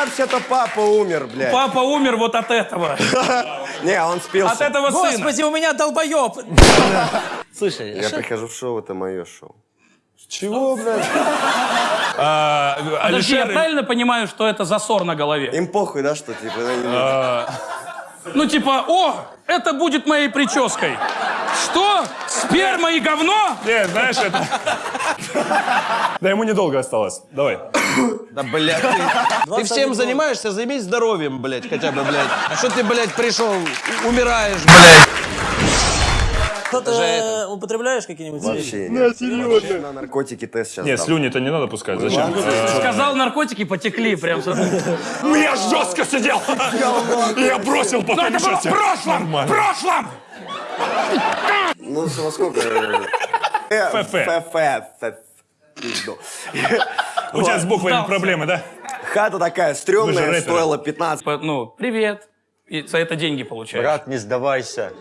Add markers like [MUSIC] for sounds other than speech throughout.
вообще-то папа умер, блядь. Папа умер вот от этого. [LAUGHS] Не, он спился. От этого сына. Господи, у меня долбоеб. [LAUGHS] Слушай, Я прихожу в шоу, это мое шоу. Чего, блядь? [LAUGHS] А, Подожди, я правильно понимаю, что это засор на голове? Им похуй, да, что типа... они- Ну типа, о, это будет моей прической. Что? Сперма и говно? Нет, знаешь, это... Да ему недолго осталось. Давай. Да, блядь, ты, ты всем занимаешься, займись здоровьем, блядь, хотя бы, блядь. А что ты, блядь, пришел, умираешь, блядь? Что-то э, употребляешь какие-нибудь Вообще нет. На наркотики тест сейчас Нет, слюни-то не надо пускать. Зачем? Сказал, наркотики потекли прям. Я жестко сидел. Я бросил Но потом это было в прошлом! В прошлом! Ну, во сколько? Э, ФФ. ФФ. У тебя с буквами проблемы, да? Хата такая стрёмная, стоила 15. Ну, привет. И за это деньги получаешь. Брат, не сдавайся.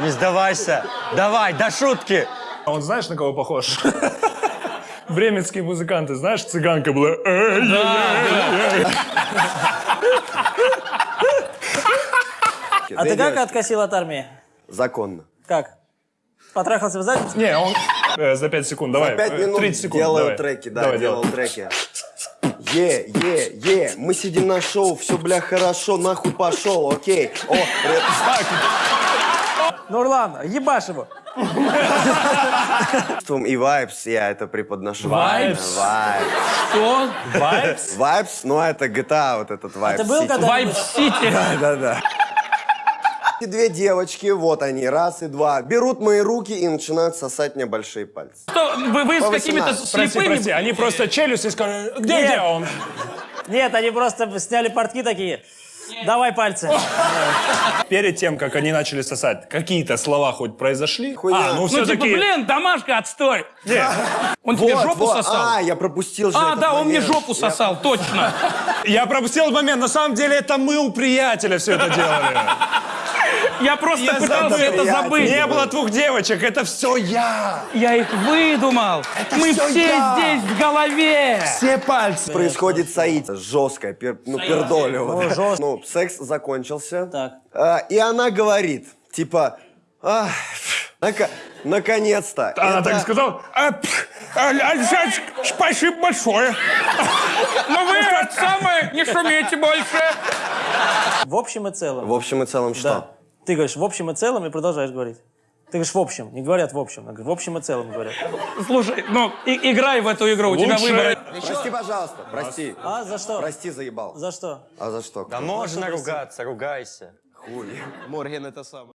Не сдавайся. Давай, до шутки. А он знаешь, на кого похож? [LAUGHS] Бременские музыканты, знаешь, цыганка была. А ты как откосил от армии? Законно. Как? Потрахался в задницу? Не, он за 5 секунд, давай. За 5 э, минут 30 секунд, делаю давай. треки, да, Давай, делал делай. треки. Е, е, е, мы сидим на шоу, все, бля, хорошо, нахуй пошел, окей. О, привет. Нурлан, ебашь его. и вайбс я это преподношу. Vibes? Вайбс. Что? Vibes? Вайбс, ну это GTA, вот этот вайбс. ты был когда- Вайб Сити. Да-да. И две девочки, вот они, раз и два, берут мои руки и начинают сосать мне большие пальцы. Что, вы, вы с какими-то 18. Прости, слепыми... прости, они просто челюсть и сказали, где, Нет. где он? Нет, они просто сняли портки такие. Давай пальцы. Перед тем, как они начали сосать, какие-то слова хоть произошли? Хуйня. А, ну Ну, все-таки... типа, блин, домашка, отстой. Он тебе Вот, жопу вот. сосал? А, я пропустил же А, да, он мне момент. жопу сосал, точно. Я пропустил момент, на самом деле это мы у приятеля все это делали. Я просто Я пытался забыл. это Я забыть. Не было двух девочек, это все я. Я их выдумал. Мы всё все я. здесь в голове. Все пальцы. Происходит соить. Жесткое, пер- ну, пердолево. О, жестко. Ну, секс закончился. Так. А, и она говорит, типа, «Ах, нака- наконец-то. Она Это- так сказала. «А, пф, а, Александр, спасибо большое. Но вы это самое, не шумите больше. В общем и целом. В общем и целом что? Да. Ты говоришь в общем и целом и продолжаешь говорить. Ты говоришь в общем, не говорят в общем, говорят, в общем и целом говорят. Слушай, ну, и- играй в эту игру, у тебя Лучше- выбор. Прости, пожалуйста, прости. А, за что? Прости, заебал. За что? А за что? Да можно ругаться, ругайся. Хуй. Морген это самое.